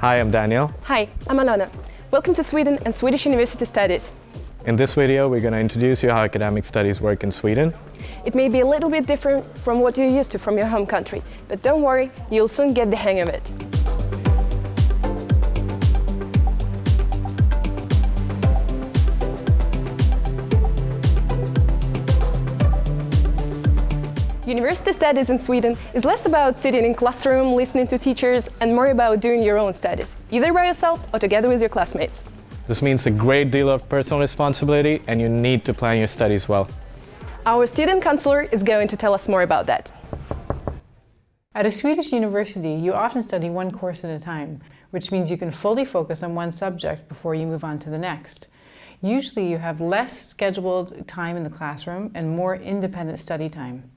Hi, I'm Daniel. Hi, I'm Alona. Welcome to Sweden and Swedish University Studies. In this video, we're going to introduce you how academic studies work in Sweden. It may be a little bit different from what you're used to from your home country, but don't worry, you'll soon get the hang of it. University studies in Sweden is less about sitting in classroom, listening to teachers, and more about doing your own studies, either by yourself or together with your classmates. This means a great deal of personal responsibility and you need to plan your studies well. Our student counselor is going to tell us more about that. At a Swedish university, you often study one course at a time, which means you can fully focus on one subject before you move on to the next. Usually you have less scheduled time in the classroom and more independent study time.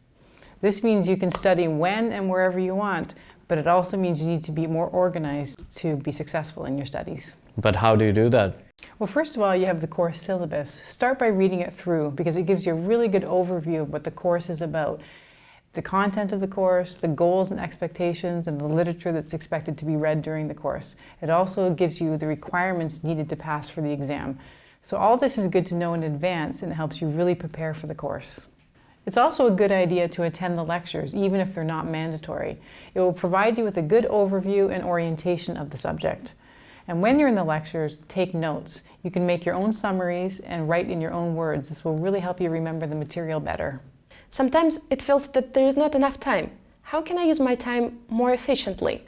This means you can study when and wherever you want, but it also means you need to be more organized to be successful in your studies. But how do you do that? Well, first of all, you have the course syllabus. Start by reading it through because it gives you a really good overview of what the course is about. The content of the course, the goals and expectations, and the literature that's expected to be read during the course. It also gives you the requirements needed to pass for the exam. So all this is good to know in advance and it helps you really prepare for the course. It's also a good idea to attend the lectures, even if they're not mandatory. It will provide you with a good overview and orientation of the subject. And when you're in the lectures, take notes. You can make your own summaries and write in your own words. This will really help you remember the material better. Sometimes it feels that there is not enough time. How can I use my time more efficiently?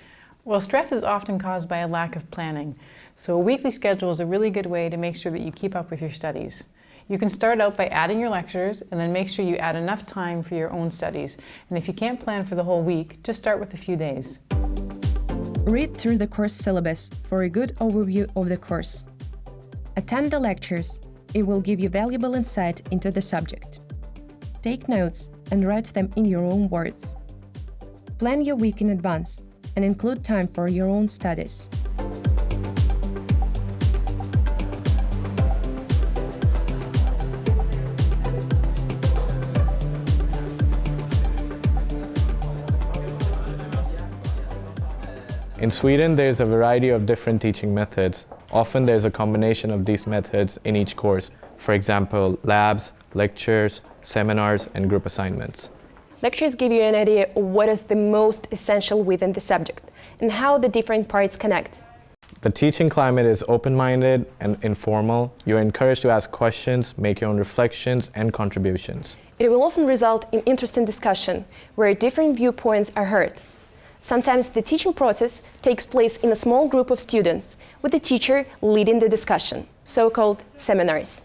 Well, stress is often caused by a lack of planning. So a weekly schedule is a really good way to make sure that you keep up with your studies. You can start out by adding your lectures and then make sure you add enough time for your own studies. And if you can't plan for the whole week, just start with a few days. Read through the course syllabus for a good overview of the course. Attend the lectures. It will give you valuable insight into the subject. Take notes and write them in your own words. Plan your week in advance and include time for your own studies. In Sweden, there's a variety of different teaching methods. Often there's a combination of these methods in each course. For example, labs, lectures, seminars, and group assignments. Lectures give you an idea of what is the most essential within the subject and how the different parts connect. The teaching climate is open-minded and informal. You're encouraged to ask questions, make your own reflections and contributions. It will often result in interesting discussion, where different viewpoints are heard. Sometimes the teaching process takes place in a small group of students, with the teacher leading the discussion, so-called seminars.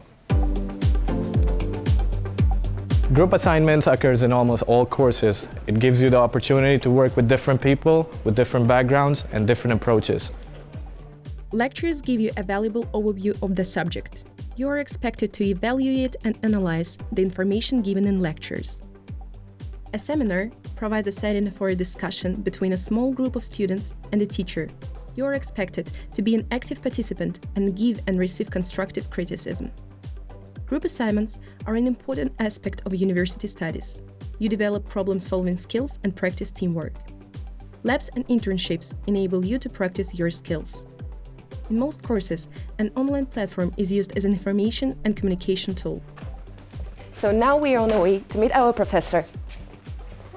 Group assignments occurs in almost all courses. It gives you the opportunity to work with different people, with different backgrounds and different approaches. Lectures give you a valuable overview of the subject. You are expected to evaluate and analyze the information given in lectures. A seminar provides a setting for a discussion between a small group of students and a teacher. You are expected to be an active participant and give and receive constructive criticism. Group assignments are an important aspect of university studies. You develop problem-solving skills and practice teamwork. Labs and internships enable you to practice your skills. In most courses, an online platform is used as an information and communication tool. So now we are on the way to meet our professor,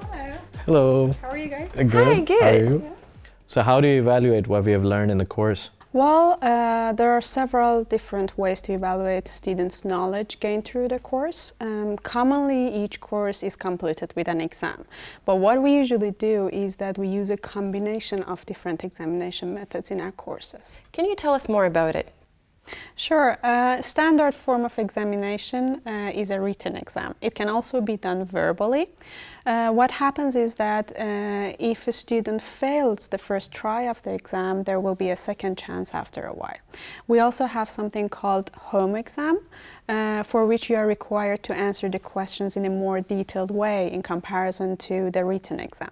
Hello. Hello. How are you guys? Uh, good. Hi, good. How are you? So how do you evaluate what we have learned in the course? Well, uh, there are several different ways to evaluate students' knowledge gained through the course. Um, commonly, each course is completed with an exam. But what we usually do is that we use a combination of different examination methods in our courses. Can you tell us more about it? Sure. Uh, standard form of examination uh, is a written exam. It can also be done verbally. Uh, what happens is that uh, if a student fails the first try of the exam, there will be a second chance after a while. We also have something called home exam, uh, for which you are required to answer the questions in a more detailed way in comparison to the written exam.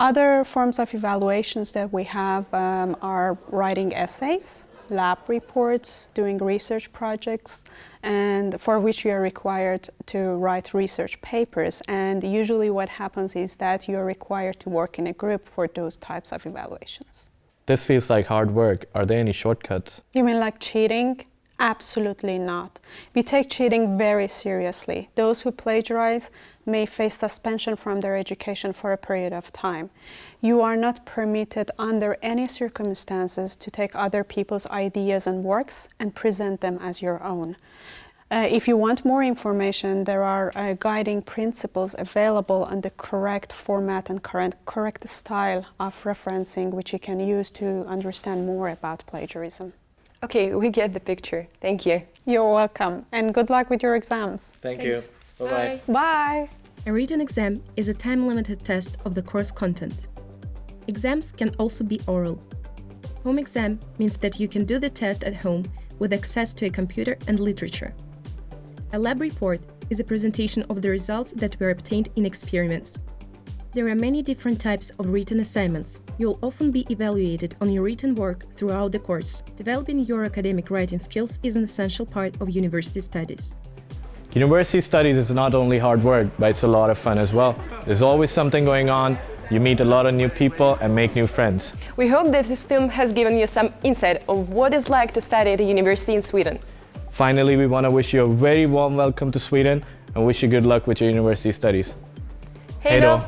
Other forms of evaluations that we have um, are writing essays, lab reports, doing research projects, and for which you are required to write research papers. And usually what happens is that you are required to work in a group for those types of evaluations. This feels like hard work. Are there any shortcuts? You mean like cheating? Absolutely not. We take cheating very seriously. Those who plagiarize may face suspension from their education for a period of time. You are not permitted under any circumstances to take other people's ideas and works and present them as your own. Uh, if you want more information, there are uh, guiding principles available on the correct format and correct, correct style of referencing, which you can use to understand more about plagiarism. Okay, we get the picture. Thank you. You're welcome, and good luck with your exams. Thank Thanks. you. Bye-bye. Bye! A written exam is a time-limited test of the course content. Exams can also be oral. Home exam means that you can do the test at home with access to a computer and literature. A lab report is a presentation of the results that were obtained in experiments. There are many different types of written assignments. You'll often be evaluated on your written work throughout the course. Developing your academic writing skills is an essential part of university studies. University studies is not only hard work, but it's a lot of fun as well. There's always something going on. You meet a lot of new people and make new friends. We hope that this film has given you some insight of what it's like to study at a university in Sweden. Finally, we want to wish you a very warm welcome to Sweden and wish you good luck with your university studies. Hej då!